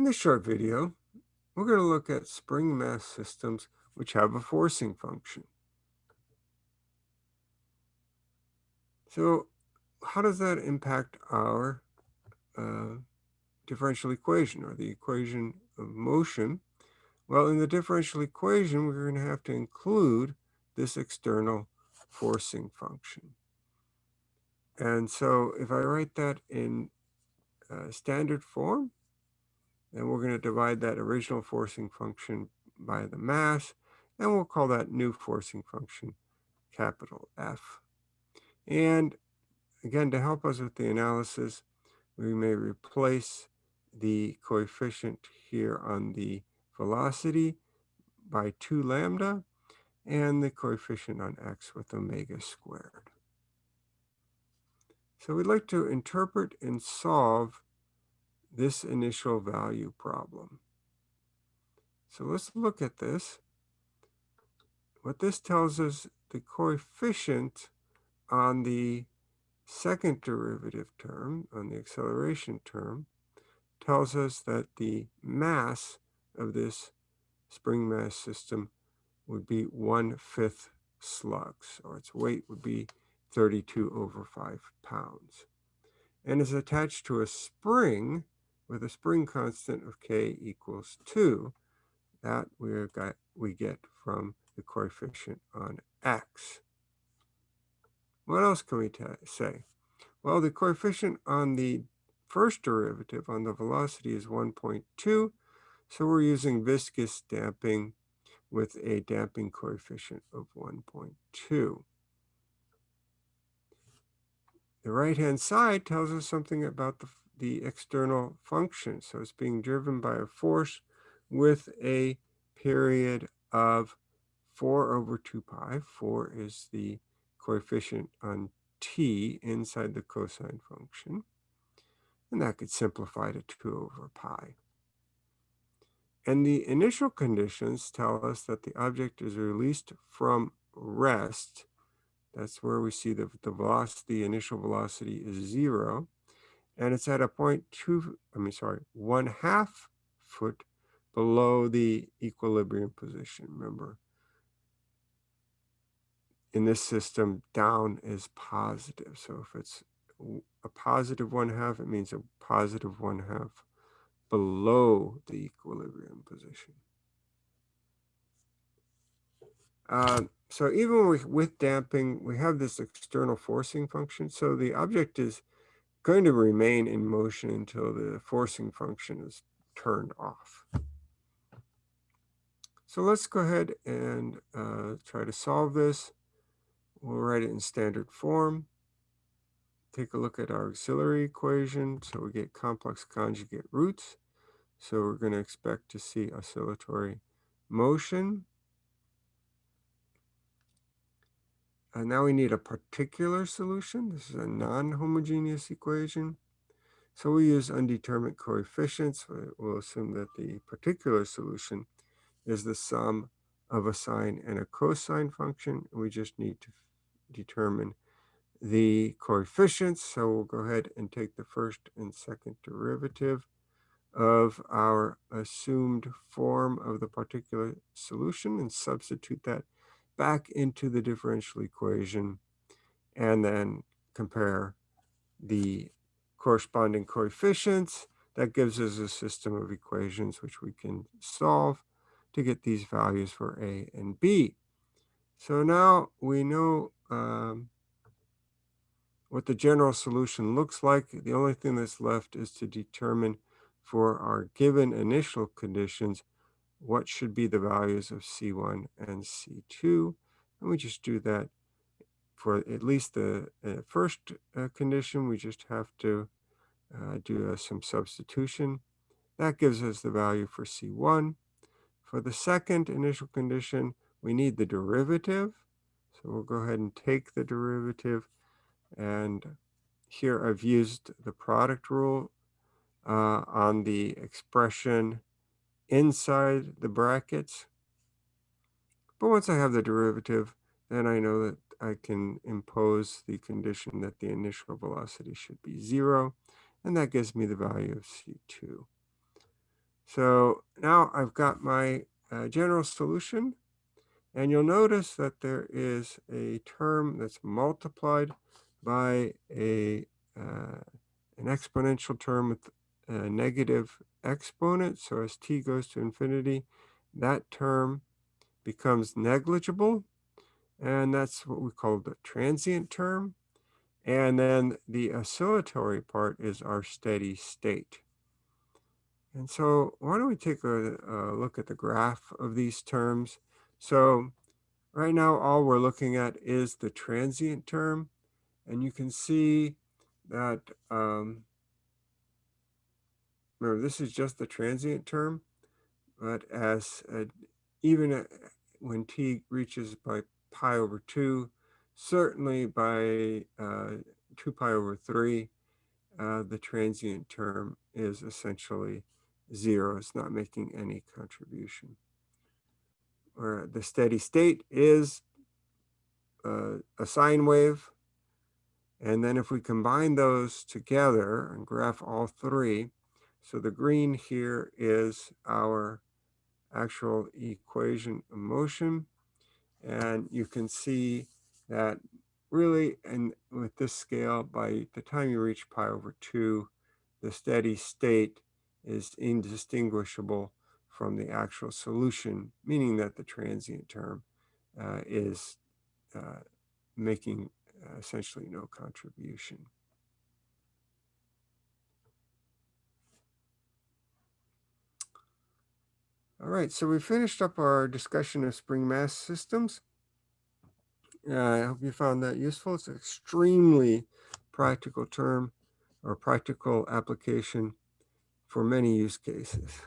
In this short video, we're going to look at spring mass systems which have a forcing function. So how does that impact our uh, differential equation or the equation of motion? Well, in the differential equation, we're going to have to include this external forcing function. And so if I write that in uh, standard form, and we're going to divide that original forcing function by the mass, and we'll call that new forcing function capital F. And again, to help us with the analysis, we may replace the coefficient here on the velocity by 2 lambda and the coefficient on x with omega squared. So we'd like to interpret and solve this initial value problem. So let's look at this. What this tells us, the coefficient on the second derivative term, on the acceleration term, tells us that the mass of this spring mass system would be one-fifth slugs, or its weight would be 32 over 5 pounds. And is attached to a spring with a spring constant of k equals 2 that we got we get from the coefficient on x. What else can we say? Well, the coefficient on the first derivative on the velocity is 1.2, so we're using viscous damping with a damping coefficient of 1.2. The right-hand side tells us something about the the external function. So it's being driven by a force with a period of 4 over 2 pi. 4 is the coefficient on t inside the cosine function. And that could simplify to 2 over pi. And the initial conditions tell us that the object is released from rest. That's where we see that the velocity, initial velocity is zero and it's at a point two, I mean, sorry, one half foot below the equilibrium position. Remember, in this system, down is positive. So if it's a positive one half, it means a positive one half below the equilibrium position. Uh, so even with, with damping, we have this external forcing function. So the object is going to remain in motion until the forcing function is turned off. So let's go ahead and uh, try to solve this. We'll write it in standard form. Take a look at our auxiliary equation. So we get complex conjugate roots. So we're going to expect to see oscillatory motion. Uh, now we need a particular solution. This is a non-homogeneous equation. So we use undetermined coefficients. We'll assume that the particular solution is the sum of a sine and a cosine function. We just need to determine the coefficients. So we'll go ahead and take the first and second derivative of our assumed form of the particular solution and substitute that back into the differential equation and then compare the corresponding coefficients. That gives us a system of equations which we can solve to get these values for A and B. So now we know um, what the general solution looks like. The only thing that's left is to determine for our given initial conditions what should be the values of C1 and C2. And we just do that for at least the uh, first uh, condition. We just have to uh, do uh, some substitution. That gives us the value for C1. For the second initial condition, we need the derivative. So we'll go ahead and take the derivative. And here I've used the product rule uh, on the expression inside the brackets. But once I have the derivative, then I know that I can impose the condition that the initial velocity should be zero, and that gives me the value of C2. So now I've got my uh, general solution. And you'll notice that there is a term that's multiplied by a uh, an exponential term with a negative exponent. So as t goes to infinity, that term becomes negligible. And that's what we call the transient term. And then the oscillatory part is our steady state. And so why don't we take a, a, look at the graph of these terms. So right now, all we're looking at is the transient term. And you can see that, um, remember, this is just the transient term. But as uh, even uh, when t reaches by pi over 2, certainly by uh, 2 pi over 3, uh, the transient term is essentially zero. It's not making any contribution. Or the steady state is uh, a sine wave. And then if we combine those together and graph all three, so the green here is our actual equation of motion. And you can see that really, and with this scale, by the time you reach pi over 2, the steady state is indistinguishable from the actual solution, meaning that the transient term uh, is uh, making uh, essentially no contribution. All right, so we finished up our discussion of spring mass systems. Uh, I hope you found that useful. It's an extremely practical term or practical application for many use cases.